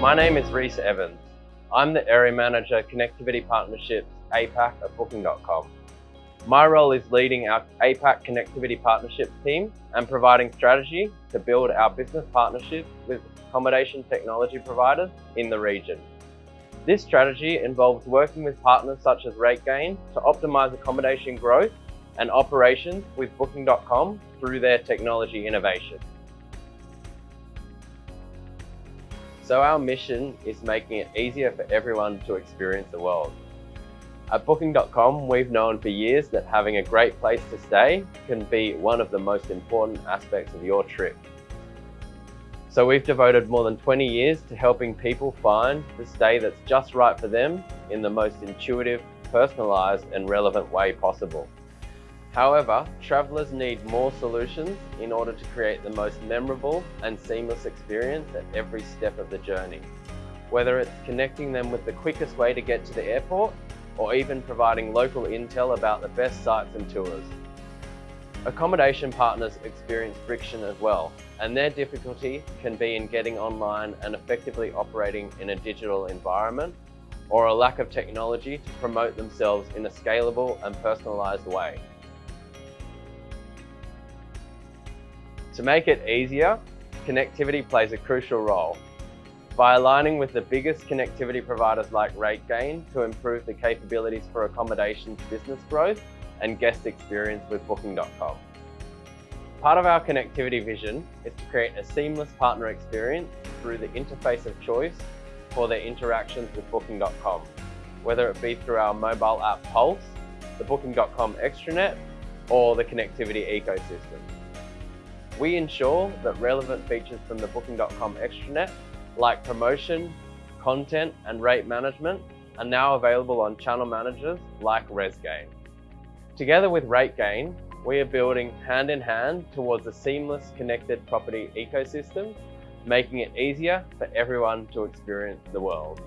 My name is Reese Evans. I'm the Area Manager Connectivity Partnerships APAC at Booking.com. My role is leading our APAC Connectivity Partnerships team and providing strategy to build our business partnerships with accommodation technology providers in the region. This strategy involves working with partners such as RateGain to optimize accommodation growth and operations with Booking.com through their technology innovation. So our mission is making it easier for everyone to experience the world. At Booking.com, we've known for years that having a great place to stay can be one of the most important aspects of your trip. So we've devoted more than 20 years to helping people find the stay that's just right for them in the most intuitive, personalised and relevant way possible. However, travellers need more solutions in order to create the most memorable and seamless experience at every step of the journey. Whether it's connecting them with the quickest way to get to the airport or even providing local intel about the best sites and tours. Accommodation partners experience friction as well, and their difficulty can be in getting online and effectively operating in a digital environment or a lack of technology to promote themselves in a scalable and personalised way. To make it easier, connectivity plays a crucial role. By aligning with the biggest connectivity providers like RateGain to improve the capabilities for accommodations business growth and guest experience with Booking.com. Part of our connectivity vision is to create a seamless partner experience through the interface of choice for their interactions with Booking.com, whether it be through our mobile app Pulse, the Booking.com extranet, or the connectivity ecosystem. We ensure that relevant features from the Booking.com extranet, like promotion, content, and rate management, are now available on channel managers like RezGain. Together with RateGain, we are building hand in hand towards a seamless connected property ecosystem, making it easier for everyone to experience the world.